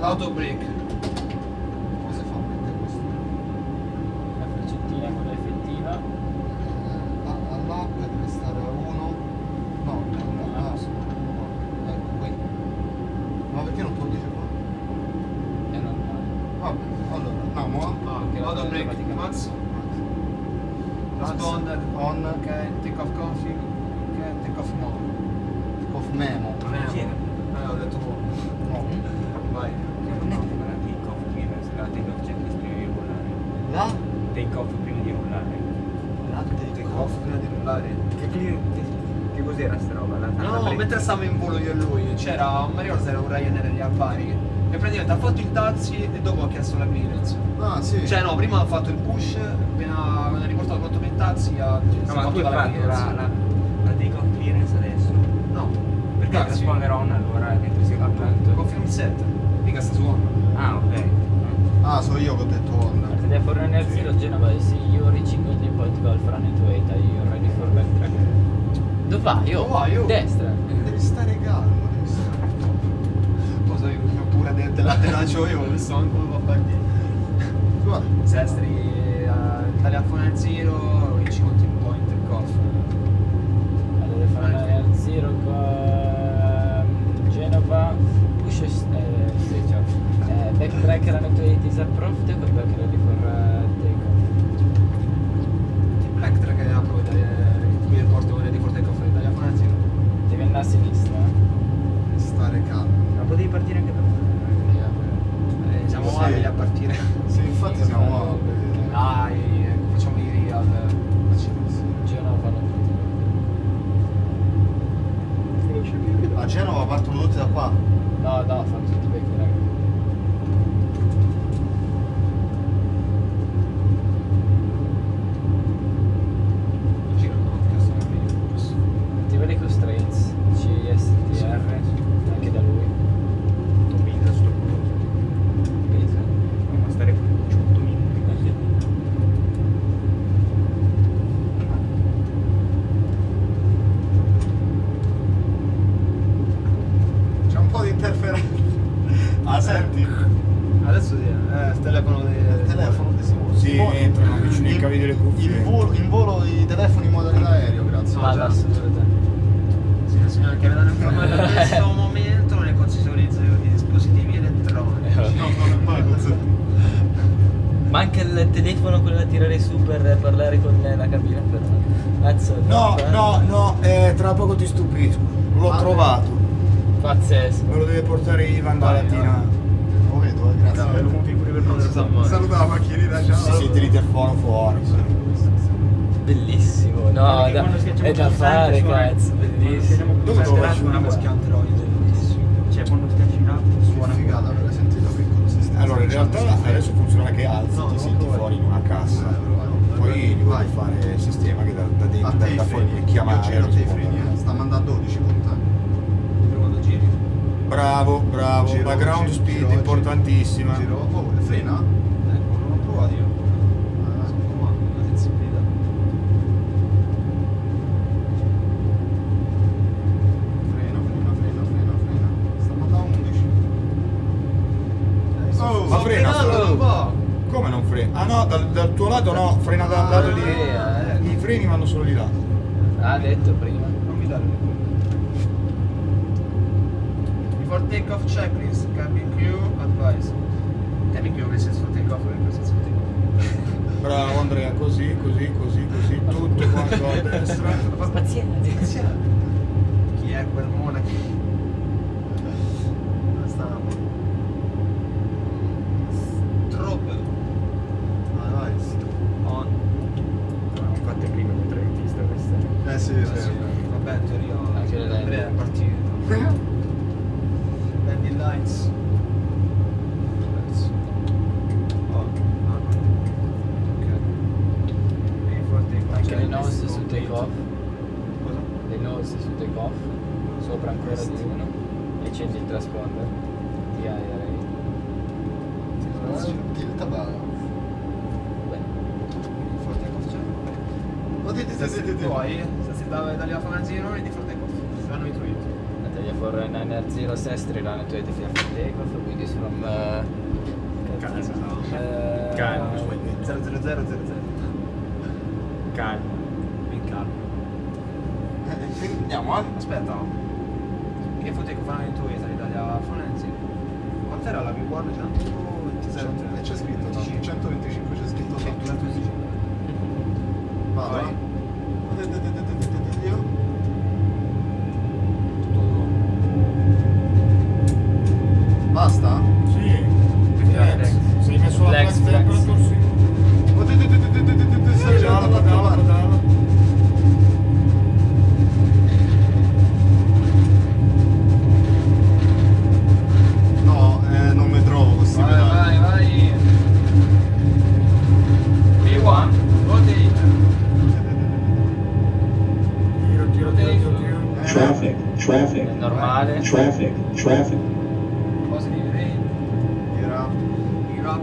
L'auto break. Come si fa a mettere questo? La freccettina quella effettiva. Eh, là, là deve stare a 1. No, no, ah, sì, no, ecco qui. Ma perché non te lo dice qua? È normale. Vabbè, allora, andiamo a Ah, che Auto break. praticamente. Mazzo. Responder. on Ok, take off config. Ok, take off mode. of memo. Memo. Eh, ho detto mode. No. Vai. Non è che la take off prima, se la take off checklist prima di rullare. La? Take off prima di rullare. La Take off prima di rullare. Che, che, che cos'era sta roba? La, la No, break- mentre stavamo in volo io e lui, c'era un Mario era un Ryanair di Albari e praticamente ha fatto il taxi e dopo ha chiesto la clearance. Ah, sì. Cioè no, prima ha fatto il push, appena quando ha riportato quanto per il taxi ha No, ma tu hai la fatto la, clearance. la, la take off clearance adesso? No, Perché taxi. transponder on allora che tu sia Appunto, confermi il set, mica sta su on. Ah, ok. Ah, so io che ho detto Honda. Al telefono nel zero Genova reaching the point golf running to 8 are you ready for backtrack? Dove vai? Io? Vai, io? Destra. Devi stare calmo, devi stare Cosa io pure de- dell'atterraggio io, non so come va a fare Guarda, Sestri, uh, telefono al eh, backtrack running to 8 is approved come back ready for uh, take off. Backtrack è la prova di airport ore di Forte Coffre telefono al zero. Devi andare a sinistra. eh. stare calmo. Ma potevi partire anche da Eh, siamo Sì. abili a partire. Sì, infatti siamo abili. Dai, ecco, facciamo i real. Genova non A Genova partono tutti da qua. No, no, fanno tutti i becchi, raga. Giro, no, che sono meglio. giusto. Attiva le constraints, CSTR, anche da lui. Pizza sto coso. Pesa. Ma stare 18 minuti così. C'è un po' di interferenza. Ah, senti? Adesso sì, eh, il telefono di... Il telefono di Simone. Sì, Simone, entrano vicino ai in- cavi delle cuffie. In volo, in volo i telefoni in modalità aereo, grazie. No, Ma già. la sicurezza. Sì, la signora che vedranno informare in questo momento non è consistorizzo di dispositivi elettronici. No, non è mai così. Ma anche il telefono quello da tirare su per parlare con la cabina per Cazzo, No, no, no, eh, tra poco ti stupisco. L'ho Ah, trovato. Pazzesco. Me lo deve portare Ivan Vai, Latina. Lo vedo, eh, grazie. Bravo, lo configuri per non si sa mai. Saluta la macchinina, ciao. Si sente l'interfono fuori. Bellissimo, no, da- è da fare, suona- cazzo, quando bellissimo. Dove lo faccio? Una Android, bellissimo. Cioè quando schiacci là suona figata per sentito piccolo sistema. Allora, in realtà adesso funziona che alzi, ti senti fuori in una cassa. Eh. Poi gli Vai. vuoi fare il sistema che da, da dentro, da, da fuori puoi chiamare. rispondere. freni, eh. sta mandando 12 contatti. Sempre quando giri. Bravo, bravo. Giro, la ground giro, speed giro, importantissima. Giro, oh, frena? Ecco, non ho provato io. Ah, Sono comando, la sensibilità. Frena, frena, frena, frena, frena. Sta mandando 11. Eh, sto- Oh, sto ma frena, frenando sto- un po'. Come non frena? Ah no, dal, dal tuo lato no, frena dal lato di. I freni vanno solo di là. Ha detto prima. Non mi dare le Before takeoff checklist, cabin crew advice. Cabin crew nel senso takeoff, nel senso takeoff. Bravo Andrea, così, così, così, così, tutto quanto a destra. Pazienza. Chi è quel monaco? Dove stavamo? Troppo. Vai, vai. On. Non fatte prima con tre vista queste. Eh sì, Eh sì. sì, vabbè, in teoria Anche le lenti. Andrea è partito. Landing lights. Adesso. Oh, no, no. Ok. Before takeoff Anche le checklist nose su complete. take off. Cosa? Le nose su take off. Sopra ancora di uno. E accendi il transponder. Di aerei. Tilta va. Beh, Before takeoff di, di, di, di, di, di. Poi, se si dava italiano fanzino e di intuito. a Italia for Niner 0 Sestri run to 85 for takeoff, Wheaties from uh, Calma. Calma. 0 0 0 0 0 Calma. Eh, quindi andiamo, eh? Aspetta. Che off running to Italy, Italia Fonenzi. Quant'era la reward? 127? E c'è scritto, no? 125 c'è scritto Sì, sotto. 225. Vado, Vai. eh? Io? Basta? Sì. Flex. Sei messo la Flex, flex flex. temperature? Sì. Stai Pedala, dall'altra pedala, parte. pedala. No, eh, non mi trovo questi Vai, pedali. vai, vai. B1, rotate. Tiro, tiro, tiro, tiro, tiro. Eh, Traffic, traffic, È normale. traffic, traffic. Positive rate. Era. Gear up.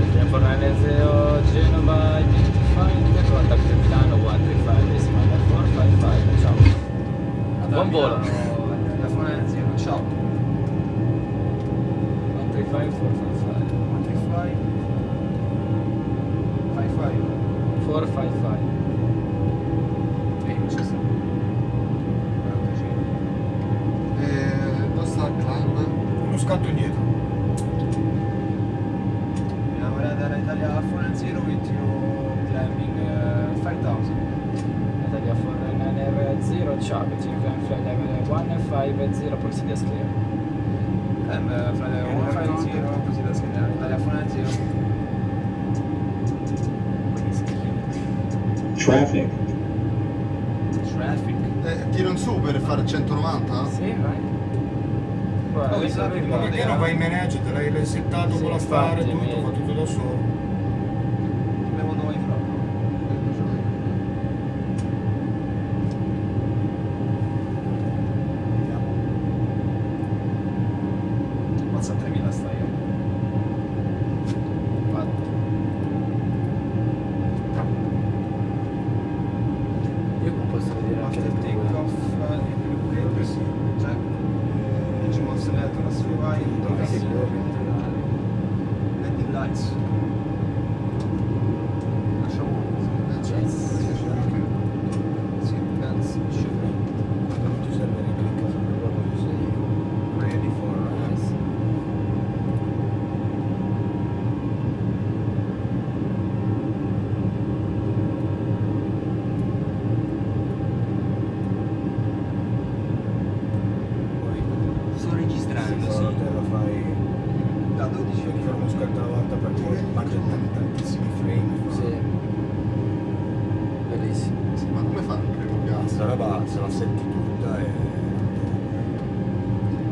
Italia for Niner 0 Genova, Identified, contact Milano 135 decimal 455, ciao. Buon volo. La Fonenzi, ciao. 135 455. 135. 55. 455. E c'è sta. 45. Eh, dove sta il climb? Uno scatto indietro. Abbiamo guardato l'Italia Fonenzi with you climbing uh, 5000. Italia for Niner 0 ciao, continue climb flight level 150 proceed as clear. Climb uh, fra le 150 così da scrivere. Italia Fonenzi. Traffic, Traffic. Eh, tiro in su per fare 190? Sì, vai. Guarda, Oh, esatto, perché non vai in manage? Te l'hai settato Sì, con la fare, infatti, tutto, fa tutto da solo. Abbiamo noi proprio. Mazza 3000 sta io. Fatto. Io qua posso vedere anche After le take tue. off di più sì. Cioè, engine was selected as UI, landing lights. Lasciamo Eh, c'è. Sì, penso, Non ti serve ne clicca su quello che sei ready for poi Sto registrando, però te lo fai Da 12 devi fare uno scatto alla volta perché mangia tanti- tantissimi frame Sì. Bellissimo. Sì, ma come fanno il primo gas? questa roba se la senti tutta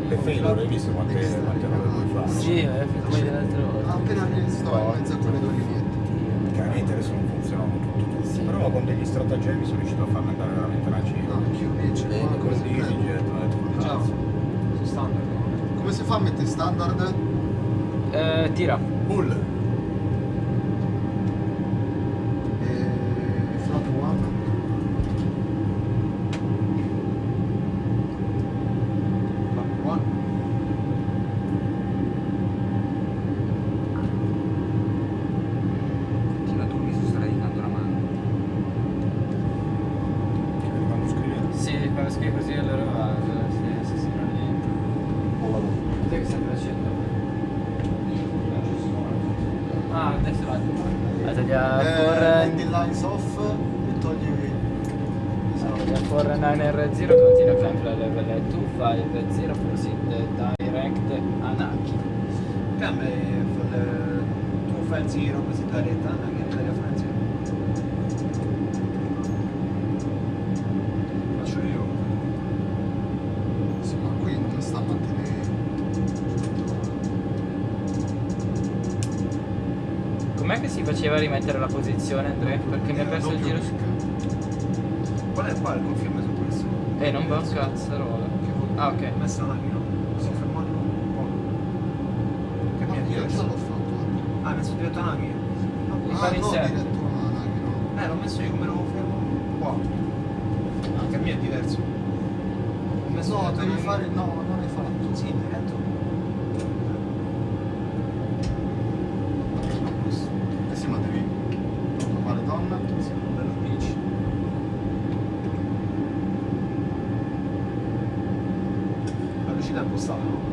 e failure hai visto quante, quante robe puoi fare Sì, è come dell'altra volta. Ah, appena sto in mezzo a quelle due lineette. chiaramente adesso non funzionano tutti Sì. però con degli stratagemmi sono riuscito a farne andare veramente una No, cifra anch'io invece. Bene, ma come con si di fa? EasyJet ho detto "Cazzo". su standard. no? Come si fa a mettere standard? Eh, tira. Bull E flap one. Flap one. continua tu mi stai dando la mano Quando scrivi. Sì, quando scrivi così allora va. Sì, sì, sì, non è niente. Cos'è che stai facendo? Adesso va. Italia Eh, for landing lines off e togli Italia for Niner 0 continua climb level 250 proceed direct Anaki. Cam è for tu fai il giro così da retta, anche l'Italia Francia. Faccio io. Sì, ma qui non sta a mantenere. Com'è che si faceva a rimettere la posizione Andrea? Perché mi ha perso il giro. Qual è qua il conferma su questo? Eh, non va un cazzarola. Ah, ok. Ho messo la macchina. Sto fermando un po'. Che mi Ma ha io già chiesto? l'ho fatto. Ah, hai messo diretto la macchina? Mi Ah, pare in no, serio. a no. Eh, l'ho messo io come lo fermo qua. Anche il mio è diverso. Ho messo No, devi fare. No, non hai fatto. Sì, diretto. Eh sì, ma devi. Normale donna. Sì, bello beach. La velocità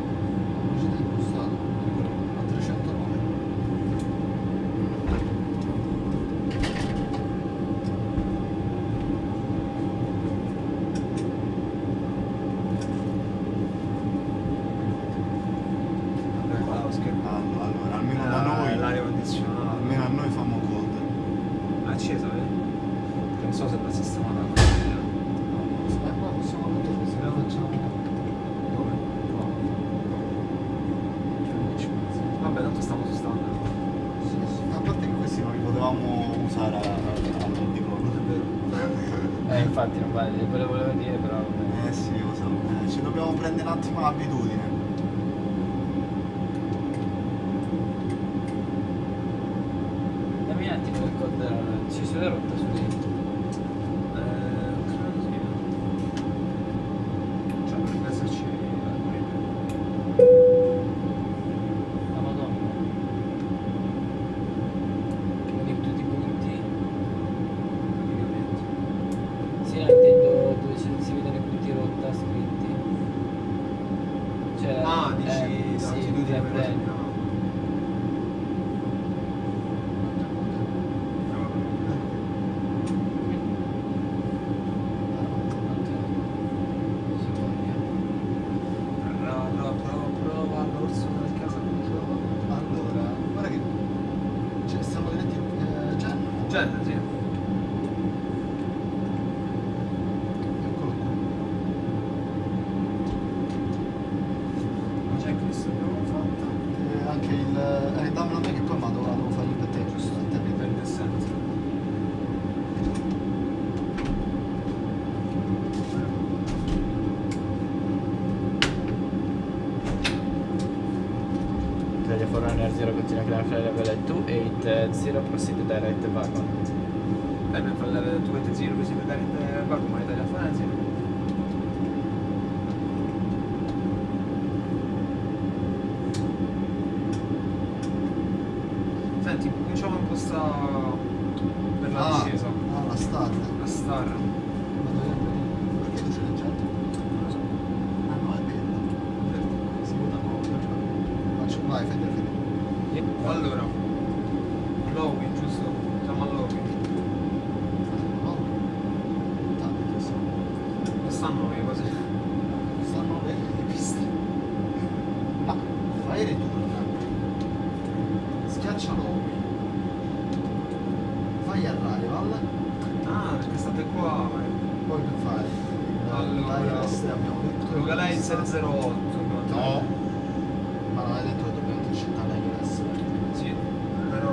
Italia Forerunner 0 continua a creare level 280 proceed direct wagon. Dai, mi fa il 2.0 così per dare il vacuum, ma Italia Forense. Senti, cominciamo a impostare per la Ah, discesa. ah, la star. La star. Ma dove- Perché tu ce l'hai già? Non lo so. Ah no, è vero. Si vota no. Faccio, vai, fai te, fai te. Allora, Lowy, giusto? Siamo a Lowy. No. Tanto, sì. Non stanno le cose. Stanno le le piste. Ma fai return. Schiaccialo. Fai arrival. Ah, perché state qua. Poi per fare. Allora, l'ILS abbiamo detto. Localizer 08. No. Ma non hai detto che dobbiamo intercettare l'ILS. Sì, però...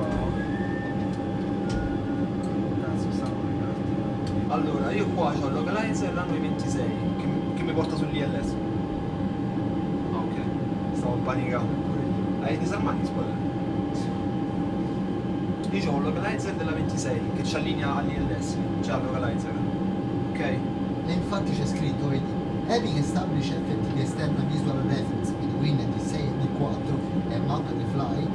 Cazzo, stavo ricordando. Allora, io qua ho il localizer l'anno 26 che, mi- che mi porta sull'ILS. Ah, ok. Stavo panicando. Hai disarmati spoiler? Io ho un localizer della 26 che ci allinea all'ILS, cioè al localizer. Ok? E infatti c'è scritto, vedi, having established effective external visual reference between the 6 and the 4 and map the fly,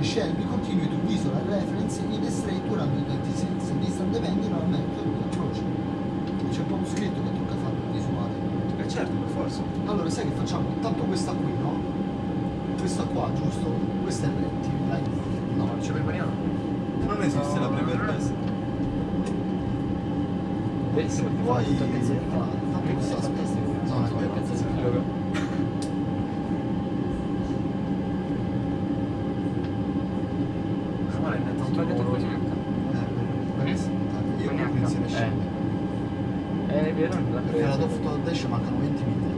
shall be continue to visual reference in a straight 126, distant depending on method approach. C'è proprio scritto che tocca fare il visuale. Eh certo, per forza. Allora sai che facciamo? Tanto questa qui, no? Questa qua, giusto? Questa è il dai. No, No, non ci prepariamo. non esiste la prever Benissimo, perché fa Poi tanto questa aspetta. No, è vero. Male, ne Non ho detto tanto così. Eh, perché- Io Con non H. insieme scende. Eh, è vero, non l'ha Perché la preso. Dove to Dash mancano 20 miglia.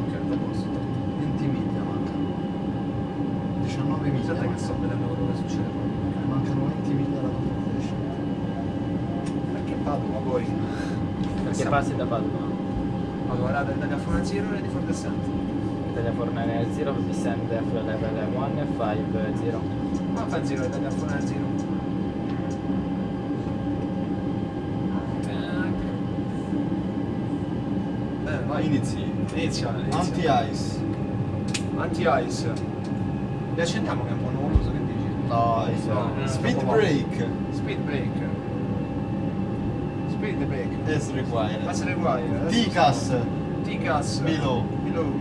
Ok, a posto. 20 miglia mancano. 19 miglia. Aspetta che mancano. sto vedendo quello che succede poi. Mancano 20 miglia alla Dove to Dash. Perché Padova poi? Perché passi da Padova. Allora, rada Italia Fona Zero ready for descent. Italia Forerunner 0 descend level 1 e 5 0. Ma fa Zero Italia Fona Zero. Vai. Inizi. Inizia. inizia. Anti-ice. Anti-ice. Li accendiamo che è un po' nuvoloso, che dici? No, No, no, Speed break. Speed break. Speed break. As required. As required. Ticas. Ticas. Below. Below.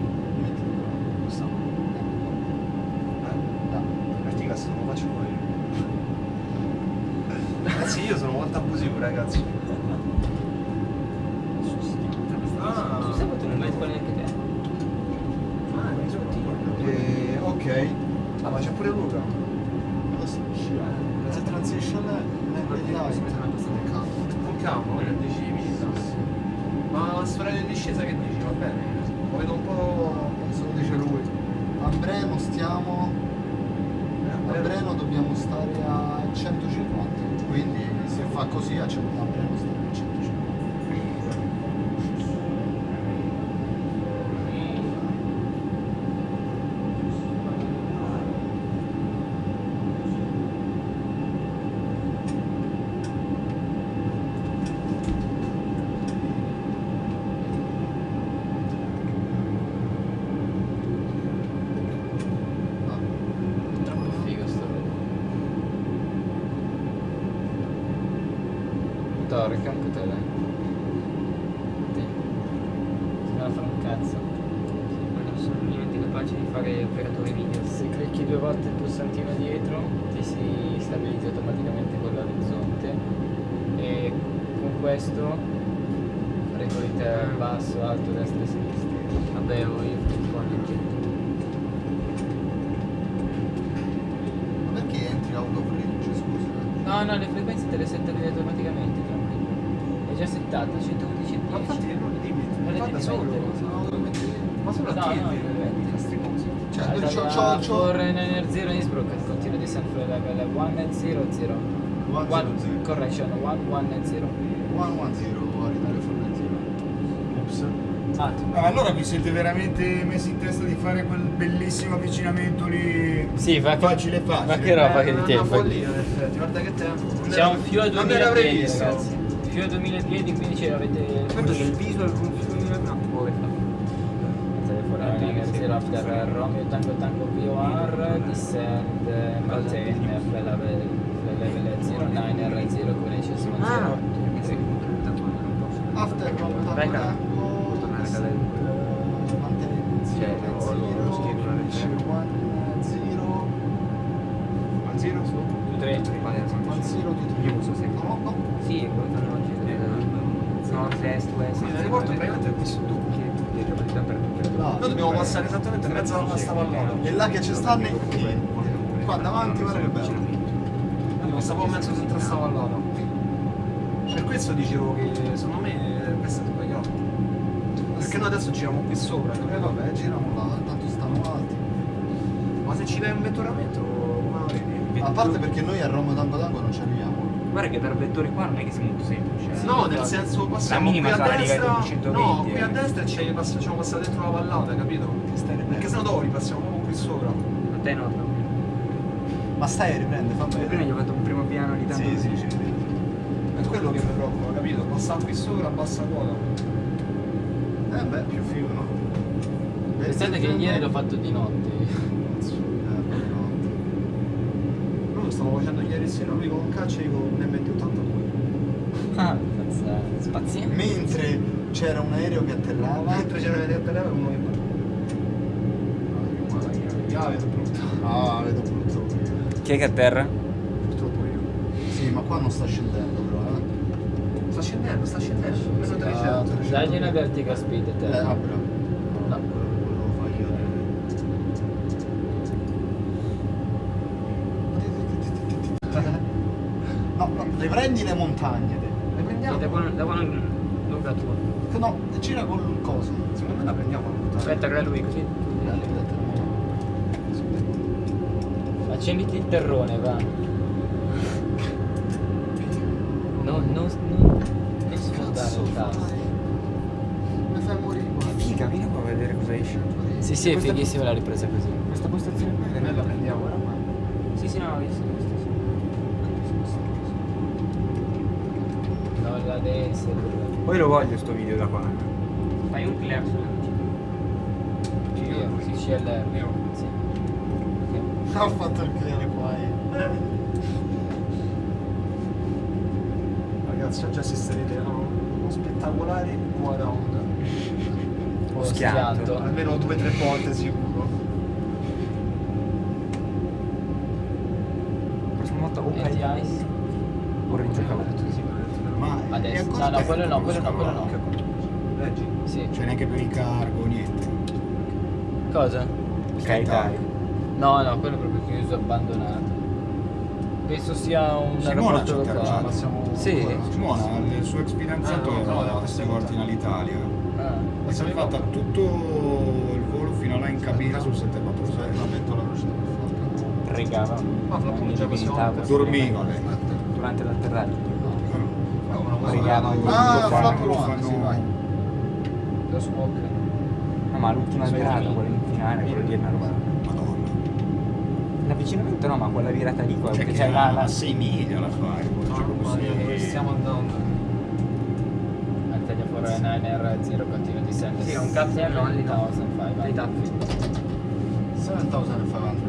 Questo. Eh? No. Il Ticas non lo faccio poi. Ragazzi, io sono molto abusivo, ragazzi. Ah, Tu sai quanto non vai con neanche te? ah, mi sono Eh, ok. Ah, ma c'è pure Luca. Lo so. La transition è light. Con calma, ora decimi. Ma la storia di discesa che dici? Va bene? Lo vedo un po'. Se lo dice lui. A Breno stiamo. A Breno dobbiamo stare a 150. Quindi se fa così a 100 a Breno stiamo a 150. Ah, Troppo figo sto roba. Torca anche te dai. Sì. Si va a fare un cazzo. non sono minimamente capace di fare operatori video. Due volte il pulsantino dietro ti si stabilizza automaticamente con l'orizzonte e con questo regoli te basso, alto, destra e sinistra. Vabbè, ho io un po' Ma perché entri autoflinch, scusa? No, no, le frequenze te le settavi automaticamente, tranquillo. È già settata, 111 Ma infatti non le dimmi, Non le devi solo. mettere. Ma solo a No, no, di le metti. queste cose. Cioè, Allora, c'ho, c'ho, c'ho, for Niner 0 Innsbruck continua descent for level 1 0 0 One zero zero. correction 1 1 0 110 a ridare fuori zero. Ops. ah No, allora vi siete veramente messi in testa di fare quel bellissimo avvicinamento lì Sì, fa che- facile facile. ma che roba Eh, che di una tempo follia, in effetti, guarda che tempo. Un filo a Non 2000 era piedi ragazzi filo a 2000 piedi quindi ce l'avete il visual con film no, poi fa. for Niner 0 after Romeo Tango Tango VOR descend eh, maintain level fly level 0 Niner 0 con HSM 0 Ah. After Rome Tango. Tango, Tornare a descent, cadere. eh, mantenere in Cioè, zero, zero, Ma zero su? 3 one zero, two, three. Io uso sempre. No, no. Sì, quello che oggi. Nord, est, west. Sì, l'aeroporto praticamente è questo tu. Che è capacità per tutte. Là. Noi dobbiamo passare esattamente in mezzo a sta vallata. E là che ci stanno i- Qua davanti, guarda che bello. Io stavo in mezzo dentro sta vallata. Per questo dicevo che secondo me questo è sbagliato. Perché noi adesso giriamo qui sopra, E capito? vabbè, giriamo là, tanto stanno alti. Ma se ci dai un vettoramento, come lo vedi? A parte perché noi a Roma Tango Tango non ci arriviamo. Guarda che per vettori qua non è che sia molto semplice. No, nel senso passiamo La minima qui a destra. livello 120, no, qui eh. a destra e ci pass- facciamo passare dentro la vallata, capito? Perché sennò dopo ripassiamo proprio qui sopra. A te no. Ma stai a riprende, fa Prima bene. gli ho fatto un primo piano di tanto. Sì, sì, ci riprende. È quello che mi preoccupa, capito? Passare qui sopra bassa quota. Eh beh, più figo, no? pensate che ieri l'ho fatto di notte Eh, poi no. Noi lo stavo facendo ieri sera, lui con un caccia e io con un MT82. ah cazzo spaziale Mentre c'era un aereo che atterrava. Mentre c'era una terra uno che Ah, vedo brutto. Ah, vedo io. chi è che a terra? Purtroppo io. Sì, ma qua non sta scendendo però, eh. Sta scendendo, sta scendendo. Meno Sì, 300. ah, 300. dagli una vertical speed a Eh, ah, bravo. No, quello che volevo fare io. No, no, le prendi le montagne. te. Le prendiamo? Sì, da qua, da qua non. No, gira con il coso. Secondo me la prendiamo la puttana. Aspetta, che era lui così. No. accenditi il terrone va no non non non sfondare Cazzo il fai? tasto Mi fai morire qua. Figa, vieni qua a vedere cosa esce. sì sì è fighissima la ripresa così Questa postazione qua E noi la prendiamo ora qua. Sì, sì, no, ho visto, quella dance. Poi lo voglio sto video da qua. Fai un clear sulla Ci io, sì, c'è. Sì. Ho fatto il clear qua. Ragazzi, ho già assistito a uno spettacolare buon round. Uno schianto. schianto. Almeno due o tre volte sicuro. La prossima volta o Peggy Ice o Adesso. è ancora No, no, quello no, quello no, quello no. Leggi. Sì. Cioè neanche per il cargo, niente. Cosa? Sky No, no, quello è proprio chiuso, abbandonato. Penso sia un Simona aeroporto ci ha locale. Ma siamo Sì. Simona, il suo ex fidanzato Ah, no, no, queste questa volte in Alitalia. Ah. E si è fatta tutto il volo fino là in cabina sul 747. La metto la velocità più forte. Pregava. Ma fra poco già Abilitava. Dormiva lei. durante l'atterraggio si Ah, flap one, sì, vai. Lo smoke. No, ma l'ultima virata, quella in finale, quella lì è una roba. Madonna. L'avvicinamento no, ma quella virata lì, quella cioè che c'è la, la 6 miglia la fai. Mamma mia, dove stiamo andando? Al tagliafuori Niner 0 continua di sempre. Sì, un cazzo di non li 1005. Dai tappi. formazione.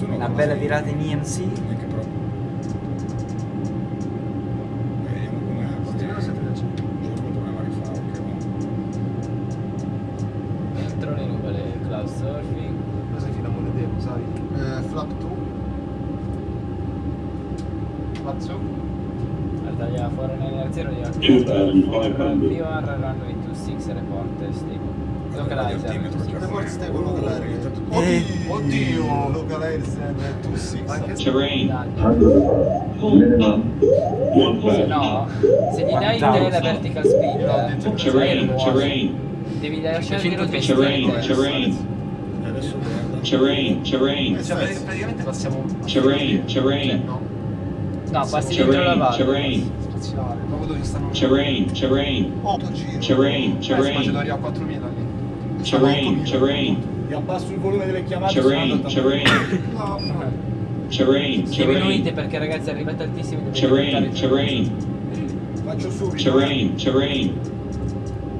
Eh, una bella virata in EMC VR runway 26 report stable. Localizer. Cioè, Report stable localizer. stato- Eh. Oddio! Localizer 26. Anche se... Terrain. No, se gli dai te la vertical speed, Terrain. Terrain. devi lasciare il giro 120 Terrain. Terrain. E adesso guarda. Terrain. Terrain. Cioè, praticamente passiamo... Terrain. Terrain. No, passi dentro la Terrain. valle. Terrain. Spaziale. Proprio dove stanno... Terrain. Terrain. 8 giro. Terrain. Eh, si Terrain. A 4000 lì. Terrain. Terrain. Vi abbasso il volume delle chiamate. Terrain. Terrain. No, no. Terrain. Terrain. perché ragazzi arrivate altissimi Terrain. Terrain. Faccio subito. Terrain. Terrain.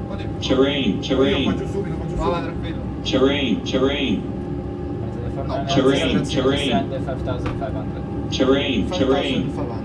Oddio. Terrain. Io Terrain. faccio subito, faccio subito. tranquillo. Terrain. Terrain. Terrain, terrain. 5500. Terrain. 5500 Terrain.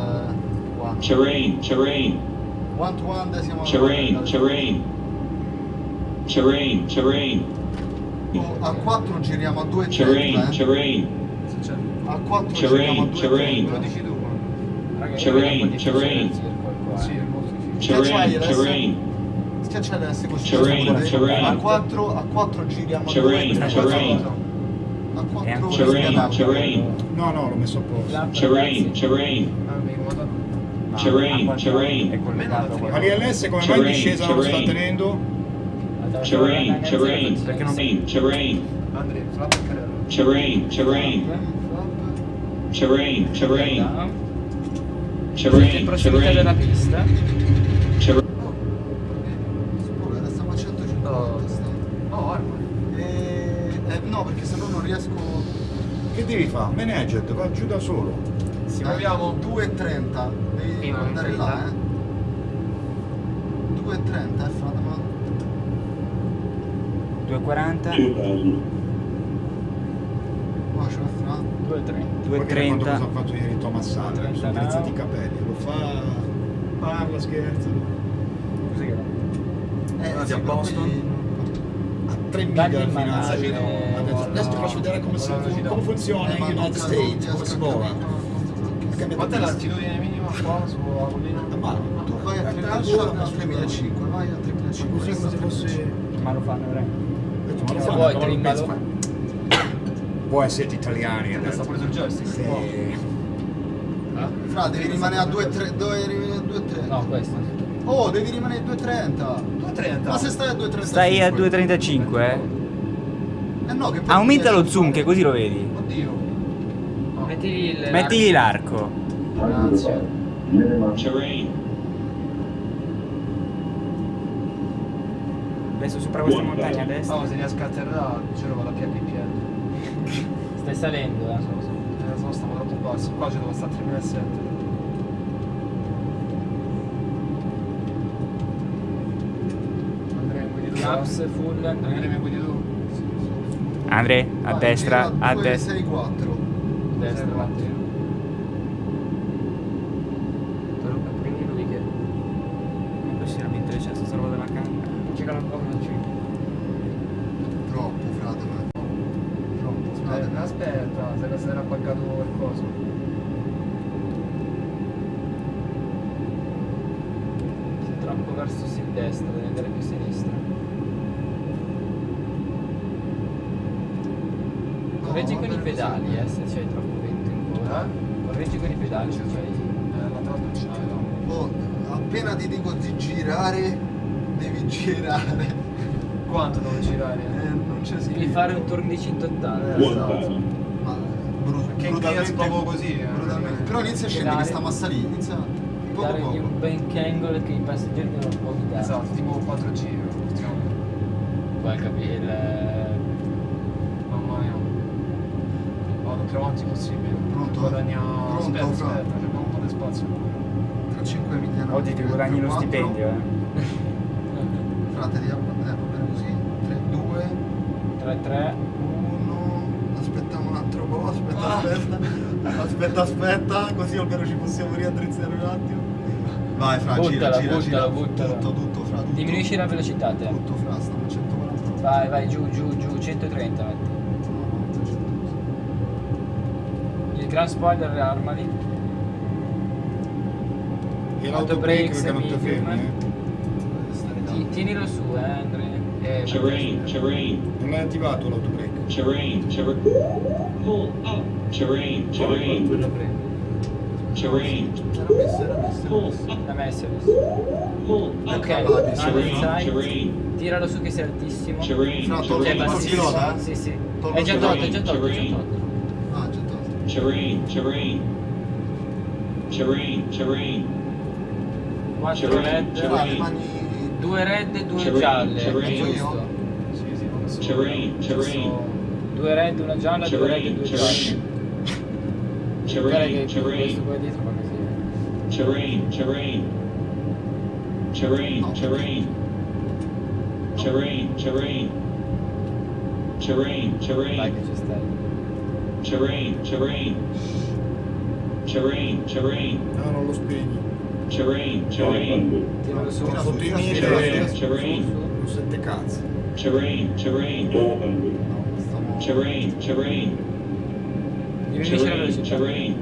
Terrain. Terrain. One to one decimal Terrain. Terrain. Terrain. Terrain. Oh, a 4 giriamo a 2 Terrain. 30, eh. Terrain. C'è. A 4 Terrain, giriamo a 2 terrain. Lo dici tu Terrain, terrain. Terrain. Terrain. Schiaccia così. Terrain, terrain. A 4 a 4 giriamo a 2 Terrain, 30. terrain. A 4 ancora Terrain. Terrain. No, no, l'ho messo a posto. Terrain. Terrain. Ah, mi Ma Terrain, terrain. È collegato a Ma l'ILS come mai in Terrain, discesa non lo sta terrain. tenendo? Terrain. R0 Terrain. non- Terrain. Andre, flap e carello. Terrain. Terrain. Terrain. Terrain. Terrain. prossimità della Terrain. pista. Terrain. Scusa, stiamo a 150. No. stiamo. No, arma. Eh, eh, no, perché se no non riesco. Che devi fare? Managed, va giù da solo. Bellissimo. Abbiamo 2.30, devi andare là, eh. 2.30 è Fatma. 2.40. Oh, ce l'ha 2.30. 2.30. Cosa ha fatto ieri Thomas Sandra? Sono drizzati i capelli, lo fa... parla, scherzo. Così che va. Eh, a Boston. Bello a 3 miglia dal finanza Adesso ti faccio vedere come, funziona eh, in United States, come si muove vola. capire quanto blocchi. Cambia Quant'è l'altitudine minima qua sulla collina? Ma Tu vai a Eh, 3000 a eh, 3500, vai a 3500. così come se fosse... Ma lo fanno lo Se fanno, vuoi, trimmalo. Voi siete italiani Sta pure sul joystick. Sì. Ah? Fra, devi rimanere a 2,3. Dove rimanere a 2,3? No, questo. Oh, devi rimanere a 2.30. 2.30. Ma se stai a 2.35? Stai a 2.35, eh? Eh no, che poi Aumenta lo zoom che così lo vedi. Oddio. Mettigli il... Mettigli l'arco. Grazie. Adesso sopra questa montagna a destra. Oh, se riesco a atterrare, giro vado a piedi. Stai salendo, eh? Eh, so, stavo troppo basso. Qua ci devo stare a 3007. Andrea, tu? Caps full. Andrea, mi guidi tu? Andre, a destra, a 2, destra. 6, 4. ですね。Girare. Quanto devo girare? Eh, non c'è Devi scritto. fare un turno di 180. Eh, esatto. Ma bru- Perché brutalmente- proprio così, eh. brutalmente. Però inizia a scendere che Pedale. sta massa lì, inizia poco Dargli poco. un bank angle che i passeggeri devono un po' guidare. Esatto, tipo 4 giri. Poi capire il... Mamma mia. Vado più avanti possibile. Pronto? Guadagna... Pronto, aspetta, Fra? aspetta, c'è un po' di spazio. Tra 5 milioni. Oggi ti guadagni lo stipendio, eh. Frate, di bene così. 3, 2, 3-3. 1. Aspetta un altro po', aspetta, Ah. aspetta. Aspetta, aspetta, così almeno ci possiamo riaddrizzare un attimo. Vai, Fra, gira, Buttala, gira, gira. buttala, buttala. Tutto, tutto, Fra. Tutto. Diminuisci la velocità te. Tutto, Fra, stiamo a 140. Vai, vai, giù, giù, giù, 130 metti. No, no, 300. Il gran spoiler armali. E Autobrake, l'autobreak che non ti fermi, Tienilo su, eh, Andrea. Eh, c'è rain, c'è rain. Non è attivato l'autobreak. C'è rain, c'è rain. Pull up. C'è rain, c'è oh, rain. C'è rain. Era messo, era messo. Pull up. L'ha messo, oh, oh. Pull up. Ok, c'è rain, Tiralo su che sei altissimo. C'è rain, no, c'è rain. Cioè, pilota? Sì, sì. Eh. È già tolto, è già tolto, è già tolto. Ah, già tolto. C'è rain, c'è rain. C'è rain, c'è rain. Quattro red. Ah, le due red e due gialle. Giusto. Terrain, terrain. Due red, una gialla, due red e due Terrain, gialle. Guarda Terrain. che questo Terrain. Terrain. Terrain. Terrain. Terrain. Terrain. Terrain. Terrain. Terrain. Terrain. Terrain. Terrain. Terrain. No, non lo spegni terrain, terrain. Ti vado solo sotto i mini terrain, terrain. Non sente cazzo. Terrain, terrain. Terrain, terrain. Terrain, terrain.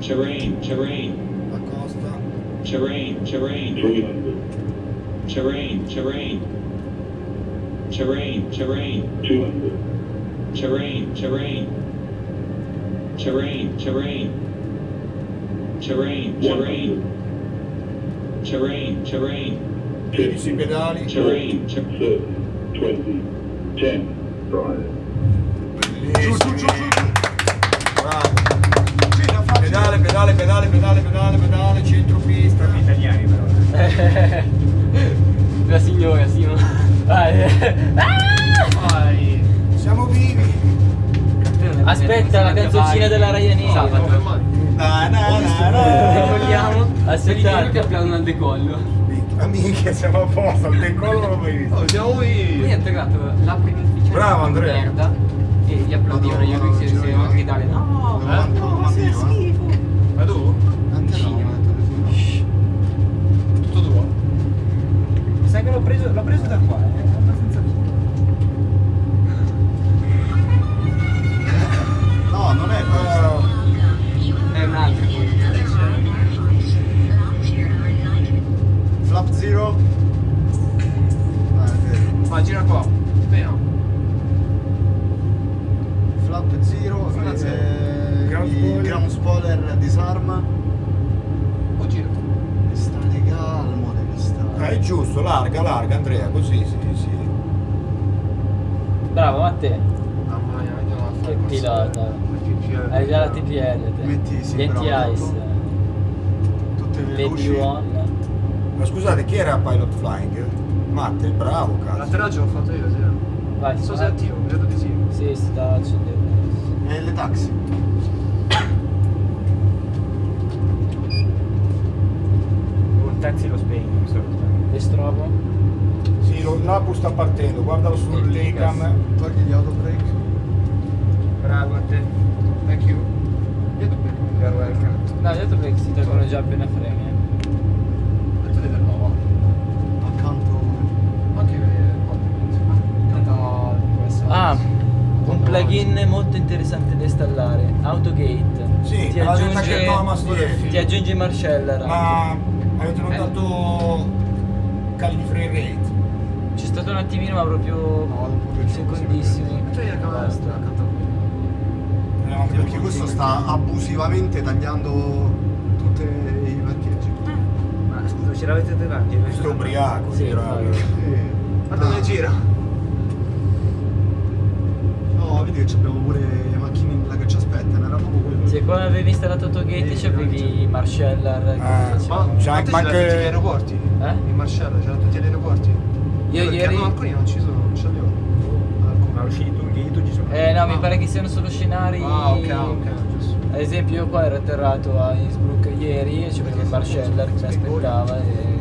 Terrain, terrain. La costa. Terrain, terrain. Terrain, terrain. Terrain, terrain. Terrain, terrain. Terrain, terrain. Terrain. Terrain. Terrain. Terrain. Tieni sui pedali. Terrain. Ter- Giù, giù, giù, giù, giù. Bravo. Pedale, pedale, pedale, pedale, pedale, pedale, centropista. italiani però. La signora, sì. ma- Vai. Vai. Siamo vivi. Aspetta, la canzoncina della Ryanair. Vogliamo. Aspettate che applaudono al decollo. Amiche, siamo a posto. Il decollo non lo mai visto. Oh, siamo Lui qui. ha atterrato la prima ufficiale Bravo, Andrea. merda e gli applaudivano io Madonna, che si giro si a io. gridare no, Devo anche no, comando sei io, eh. schifo. Ma Metti, sì, Gli bravo, anti-ice. Tutte le Lady luci. One. Ma scusate, chi era Pilot Flying? Matte, bravo cazzo. L'atterraggio l'ho fatto io, sì. Vai, Non so se è attivo, credo di sì. Sì, sta accendendo. E le taxi. Un taxi lo spegno, mi sono Estrovo. Sì, lo, sta partendo, guardalo sul. Togli gli autobreak. Bravo a te. Thank you. Cambiare welcome. No, gli altri break si tolgono già appena freni. eh. Mettete del nuovo. Accanto. Anche accanto al QS. Ah, un plugin molto interessante da installare. Autogate. Sì, ti aggiunge, Thomas ti aggiunge Marceller. Ma avete Eh. notato cali di frame rate? C'è stato un attimino, ma proprio No, secondissimi. Camera Basta. Eravamo Perché questo sta abusivamente tagliando tutti i parcheggi. Ma scusa, ce l'avete davanti? Questo è ubriaco, Sì, dirà. infatti. Guarda come gira. No, vedi che abbiamo pure le macchine là che ci aspettano, era proprio quello. Se quando avevi installato Autogate Sì, c'avevi Marceller. che Ah, faceva- Ma, ma anche- anche- tutti gli aeroporti? Eh? In Marcello, c'erano tutti gli aeroporti? Io Perché ieri- no, alcuni non ci sono, non ce li ho. Ma usciti tu, gli tu ci sono. Eh no, Ah. mi pare che siano solo scenari. Ah, ok, ok. Ad esempio io qua ero atterrato a Innsbruck ieri e c'avevo il Marceller che mi aspettava e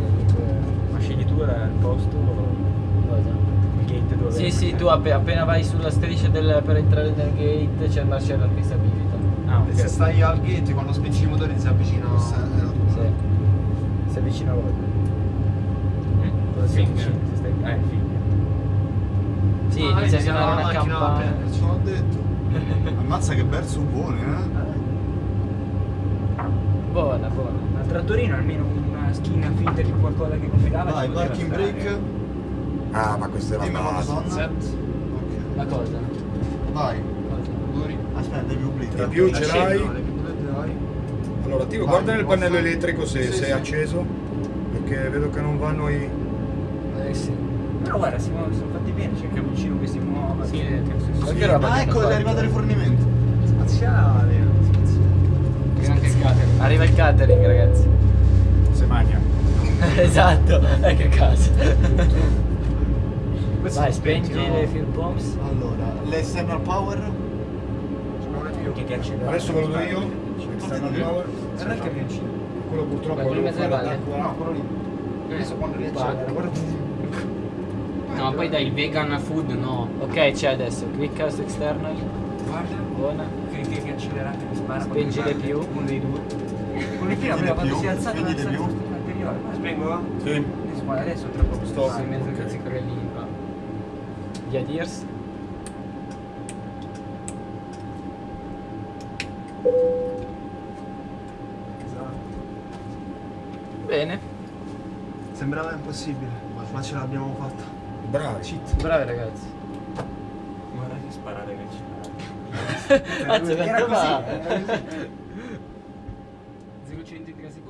Ma scegli tu era il posto o cosa? il gate dove? Sì, sì, tu appe- appena vai sulla striscia del- per entrare nel gate c'è il Marceller che si abilita. Ah, E se stai al gate, quando spingi i motori si avvicina. Sì. Si avvicina a voi. Cosa si avvicina? Se stai... Sì, Ah, inizia a suonare la una campana. prenderci, l'ho detto. Ammazza che verso buone, eh? Buona, buona. Ma il trattorino almeno una skin finta di qualcosa che compilava Vai, parking break. Ah, ma questa è la Dimmi quando base. sono. Set. Ok. La cosa? Vai. Cosa? Aspetta, devi obbligare. In più ce l'hai? Allora, attivo, Vai, guarda nel pannello elettrico se Sì, se è sì. acceso. Perché vedo che non vanno i. Eh sì. Però guarda, si muove, sono fatti bene, c'è il camioncino che si muove. Sì. che- che- Ma sì. roba Ah, ecco, hanno è arrivato il rifornimento. Spaziale. Anche il catering. Arriva il catering, ragazzi. Se magna. esatto, eh che caso. Questo Vai, è spegni le fuel bombs. Allora, l'external power. Che ti accende. Adesso ve lo do io. External power. Era il camioncino. Quello purtroppo Quello fare valle? l'acqua. No, quello lì. Adesso quando riaccelera, guarda. No, poi dai, il vegan food no. Ok, c'è adesso. Quick house external. Guarda, Buona. che che accelerante che spara. Di ti più. Uno dei due. Con il Spingi prima di quando si è alzato di il più. anteriore. Ma Spengo? Sì. adesso, tra poco Stop. Sì, in mezzo che si corre lì. va. Gli adirs. Esatto. Bene. Sembrava impossibile, ma ce l'abbiamo fatta. Bravi. Cheat. Bravi ragazzi. Guarda che sparare che c'era. Anzi, Era così. va. 0 centri 3 secondi. quando-